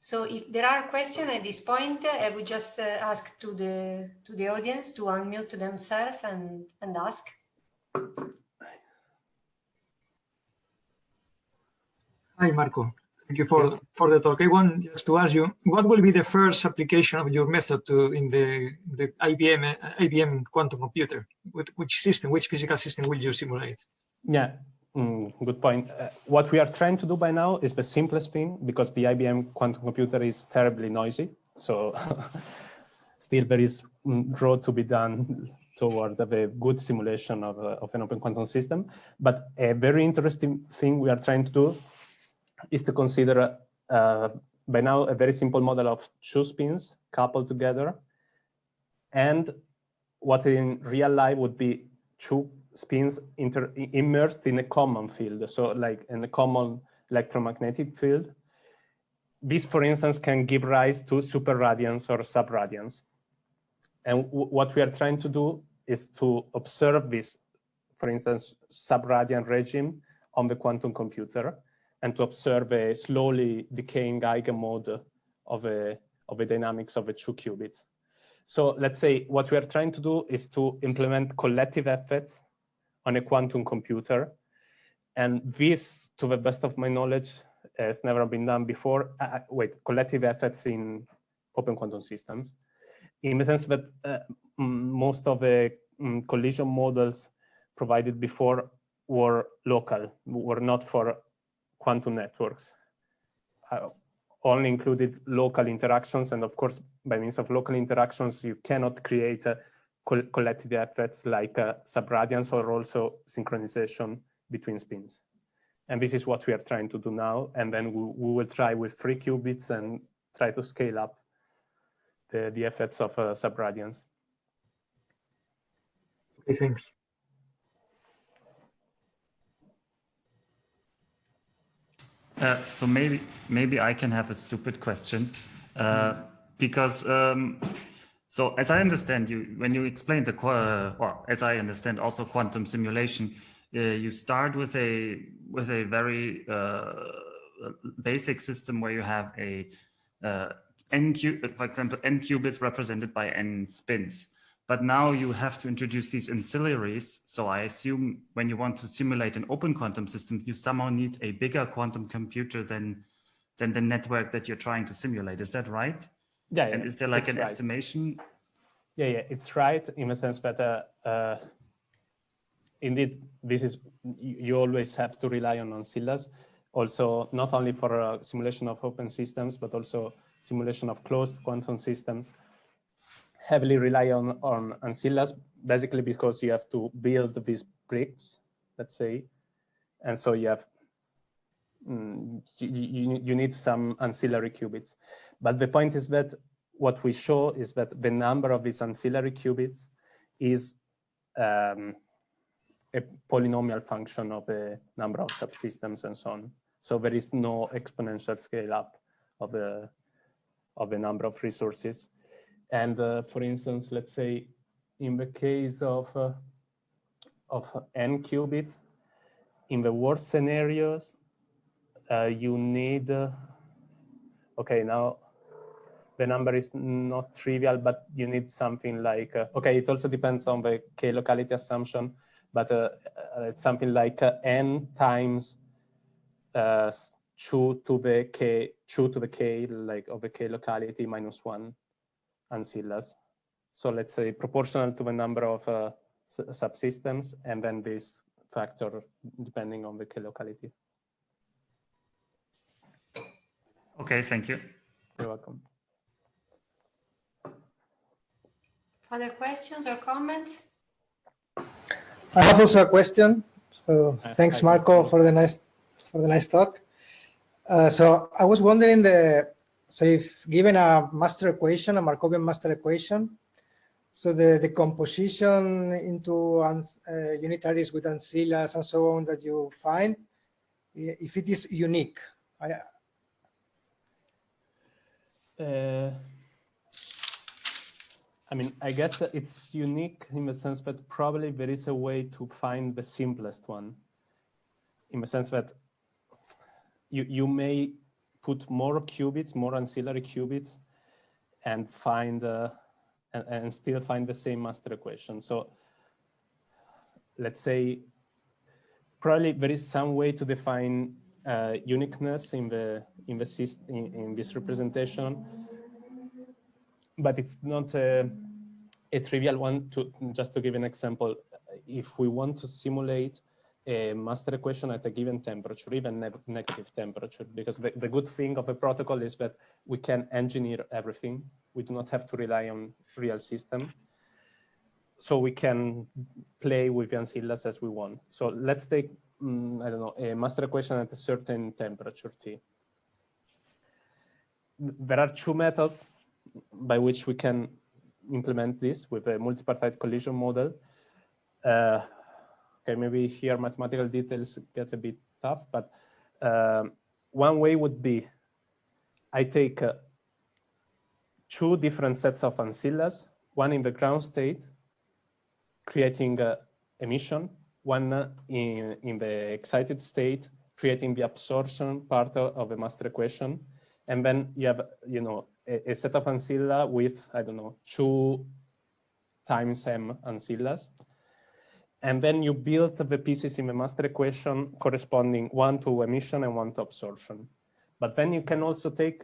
S1: So if there are questions at this point, I would just uh, ask to the to the audience to unmute themselves and, and ask.
S4: Hi, Marco. Thank you for, for the talk. I want just to ask you, what will be the first application of your method to in the, the IBM IBM quantum computer? Which system, which physical system will you simulate?
S2: Yeah, Mm, good point. Uh, what we are trying to do by now is the simplest thing because the IBM quantum computer is terribly noisy. So still there is mm, road to be done toward a good simulation of, uh, of an open quantum system. But a very interesting thing we are trying to do is to consider uh, by now a very simple model of two spins coupled together and what in real life would be two spins immersed in a common field, so like in a common electromagnetic field. This, for instance, can give rise to superradiance or subradiance. And what we are trying to do is to observe this, for instance, subradiant regime on the quantum computer and to observe a slowly decaying eigenmode of a, of the dynamics of the two qubits. So let's say what we are trying to do is to implement collective effects on a quantum computer. And this, to the best of my knowledge, has never been done before. Uh, uh wait, collective effects in open quantum systems, in the sense that uh, most of the um, collision models provided before were local, were not for quantum networks. Uh, only included local interactions. And of course, by means of local interactions, you cannot create a collective effects like uh, subradiance or also synchronization between spins. And this is what we are trying to do now. And then we, we will try with three qubits and try to scale up the, the effects of uh, subradiance.
S4: Okay, thanks.
S5: Uh, so maybe maybe I can have a stupid question uh, because um, so as I understand you, when you explain the, uh, or as I understand also quantum simulation, uh, you start with a with a very uh, basic system where you have a uh, n cube, for example, n qubits represented by n spins. But now you have to introduce these ancillaries. So I assume when you want to simulate an open quantum system, you somehow need a bigger quantum computer than, than the network that you're trying to simulate. Is that right?
S2: Yeah.
S5: And
S2: yeah,
S5: is there like an
S2: right.
S5: estimation?
S2: Yeah, yeah, it's right in the sense that uh, uh, indeed this is you you always have to rely on ancillas. Also, not only for uh, simulation of open systems, but also simulation of closed quantum systems. Heavily rely on on ancillas, basically because you have to build these bricks, let's say, and so you have mm, you, you, you need some ancillary qubits. But the point is that what we show is that the number of these ancillary qubits is um, a polynomial function of the number of subsystems and so on. So there is no exponential scale up of the of the number of resources. And uh, for instance, let's say in the case of uh, of n qubits, in the worst scenarios, uh, you need. Uh, okay, now the number is not trivial, but you need something like, uh, okay, it also depends on the k locality assumption, but uh, uh, it's something like uh, n times uh, 2 to the k, 2 to the k, like of the k locality minus 1 ancillas. So let's say proportional to the number of uh, subsystems, and then this factor depending on the k locality.
S5: Okay, thank you.
S2: You're welcome.
S1: Other questions or comments?
S6: I have also a question. So thanks, Marco,
S2: Marco.
S6: for the nice for the nice talk. Uh, so I was wondering the so if given a master equation, a Markovian master equation, so the the composition into ans- uh, unitaries with ancillas and so on that you find, if it is unique, I,
S2: Uh, I mean, I guess it's unique in the sense that probably there is a way to find the simplest one. In the sense that you, you may put more qubits, more ancillary qubits, and find uh, and, and still find the same master equation. So let's say probably there is some way to define uh, uniqueness in the in the syst- in, in this representation, but it's not a, a trivial one. To just to give an example, if we want to simulate a master equation at a given temperature, even ne negative temperature, because the, the good thing of the protocol is that we can engineer everything. We do not have to rely on real system. So we can play with the ancillas as we want. So let's take mm, I don't know, a master equation at a certain temperature T. There are two methods by which we can implement this with a multipartite collision model. Uh, okay, maybe here mathematical details get a bit tough, but um, one way would be I take uh, two different sets of ancillas, one in the ground state, creating uh, emission, one uh, in, in the excited state, creating the absorption part of the master equation. And then you have, you know, a, set of ancilla with, I don't know, two times m ancillas. And then you build the pieces in the master equation corresponding one to emission and one to absorption. But then you can also take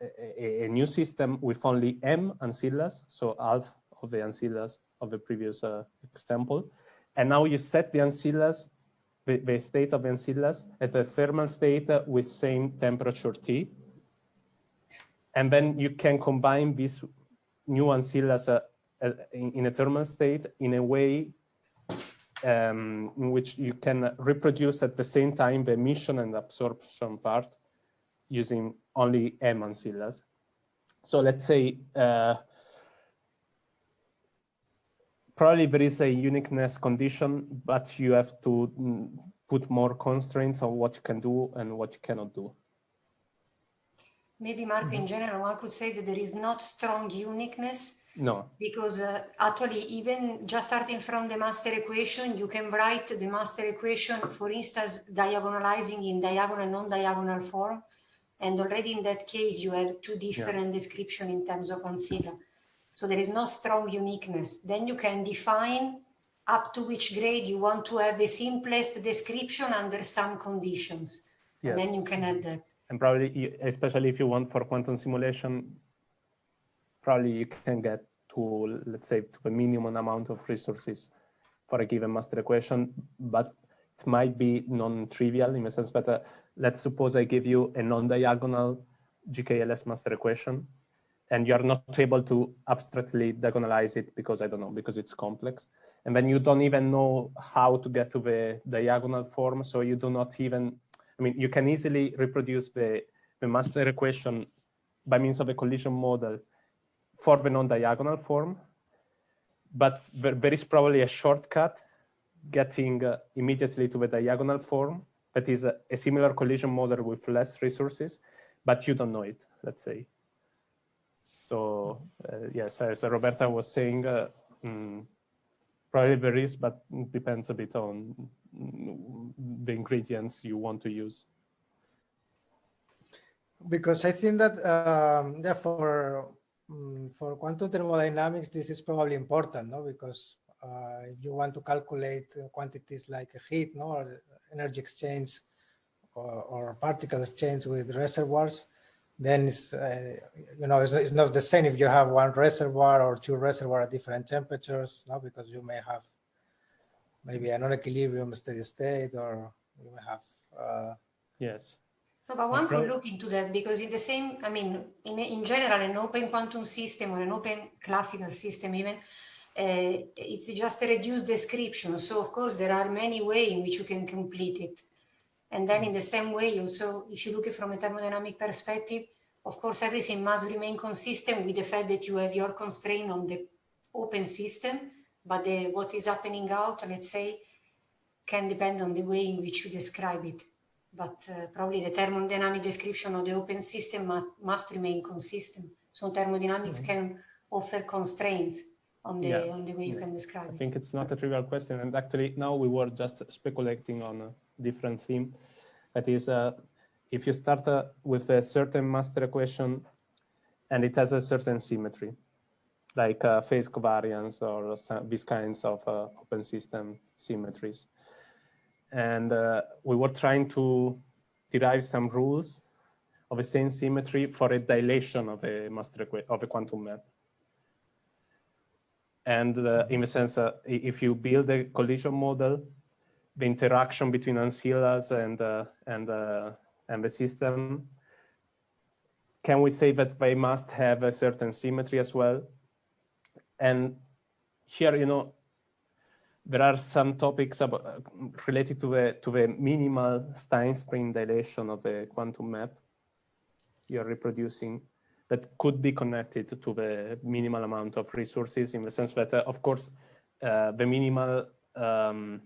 S2: a, a, a new system with only m ancillas, so half of the ancillas of the previous uh, example. And now you set the ancillas, the, the state of the ancillas at the thermal state with same temperature T. And then you can combine these new ancillas uh, uh, in, in a thermal state in a way um, in which you can reproduce at the same time the emission and absorption part using only M ancillas. So let's say uh, probably there is a uniqueness condition, but you have to mm, put more constraints on what you can do and what you cannot do.
S1: Maybe Marco, in general, one could say that there is not strong uniqueness
S2: No,
S1: because uh, actually even just starting from the master equation, you can write the master equation, for instance, diagonalizing in diagonal, and non-diagonal form. And already in that case, you have two different description in terms of ancilla. So there is no strong uniqueness. Then you can define up to which grade you want to have the simplest description under some conditions.
S2: Yes.
S1: And then you can add that.
S2: And probably, especially if you want for quantum simulation, probably you can get to, let's say, to the minimum amount of resources for a given master equation, but it might be non-trivial in the sense that, uh, let's suppose I give you a non-diagonal GKLS master equation, and you're not able to abstractly diagonalize it because I don't know, because it's complex. And then you don't even know how to get to the diagonal form. So you do not even, I mean, you can easily reproduce the, the master equation by means of a collision model for the non-diagonal form, but there, is probably a shortcut getting uh, immediately to the diagonal form that is a, a similar collision model with less resources, but you don't know it, let's say. So uh, yes, as Roberta was saying, uh, mm, probably there is, but depends a bit on the ingredients you want to use.
S6: because I think that um, yeah, for mm, for quantum thermodynamics, this is probably important, no? Because uh, you want to calculate quantities like heat, no, or energy exchange, or, or particle exchange with reservoirs, then it's uh, you know it's, it's not the same if you have one reservoir or two reservoir at different temperatures, no, because you may have maybe a non-equilibrium steady state, or you may have uh,
S2: Yes.
S1: No, but one could look into that because in the same, I mean, in, in general, an open quantum system or an open classical system even, uh, it's just a reduced description. So of course, there are many ways in which you can complete it. And then in the same way, also, if you look at from a thermodynamic perspective, of course, everything must remain consistent with the fact that you have your constraint on the open system, but the, what is happening out, let's say, can depend on the way in which you describe it but uh, probably the thermodynamic description of the open system mu- must remain consistent. So thermodynamics can offer constraints on the
S2: Yeah.
S1: on the way you can
S2: I
S1: describe it.
S2: I think it's not a trivial question. And actually, now we were just speculating on a different theme. That is, uh, if you start uh, with a certain master equation and it has a certain symmetry, like uh, phase covariance or some, these kinds of uh, open system symmetries. And uh, we were trying to derive some rules of the same symmetry for a dilation of a master of a quantum map. And uh, in a sense, uh, if you build a collision model, the interaction between ancillas and uh, and and the system, can we say that they must have a certain symmetry as well? And here, you know, there are some topics about, uh, related to the to the minimal Stinespring dilation of the quantum map you're reproducing that could be connected to the minimal amount of resources in the sense that, uh, of course, uh, the minimal um,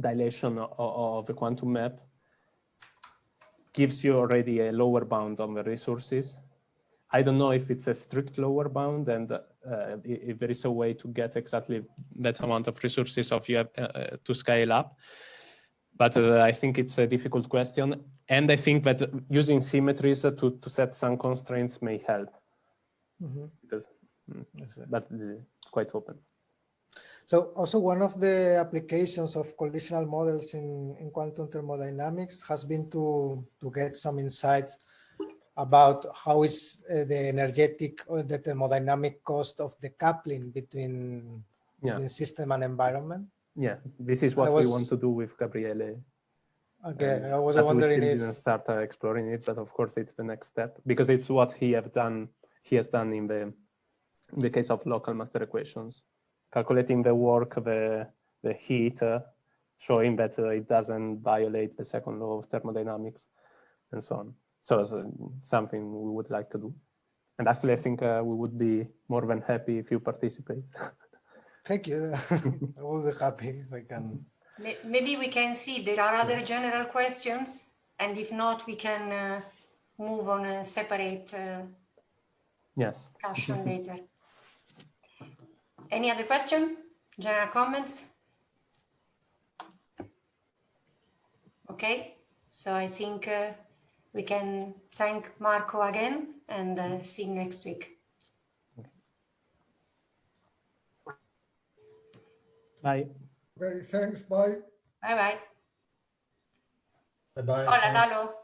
S2: dilation of, of the quantum map gives you already a lower bound on the resources. I don't know if it's a strict lower bound and uh, if there is a way to get exactly that amount of resources of you have, uh, to scale up. But uh, I think it's a difficult question. And I think that using symmetries to, to set some constraints may help
S6: mhm,
S2: because, mm,
S6: that's
S2: but uh, quite open.
S6: So also one of the applications of collisional models in, in quantum thermodynamics has been to, to get some insights about how is uh, the energetic or the thermodynamic cost of the coupling between,
S2: Yeah.
S6: between system and environment.
S2: Yeah, this is what we want to do with Gabriele.
S6: Okay,
S2: and
S6: I was
S2: but we still
S6: if,
S2: didn't start uh, exploring it, but of course it's the next step because it's what he have done. He has done in the in the case of local master equations, calculating the work, the the heat, uh, showing that uh, it doesn't violate the second law of thermodynamics, and so on. So it's uh, something we would like to do, and actually I think uh, we would be more than happy if you participate.
S6: thank you. I will be happy if I can.
S1: Maybe we can see there are other general questions, and if not, we can uh, move on a separate uh,
S2: yes.
S1: discussion later. Any other question? General comments? Okay, so I think uh, we can thank Marco again and uh, see you next week.
S2: Bye.
S7: Okay, thanks, bye.
S1: Bye bye.
S8: Bye bye.
S1: Hola. Lalo.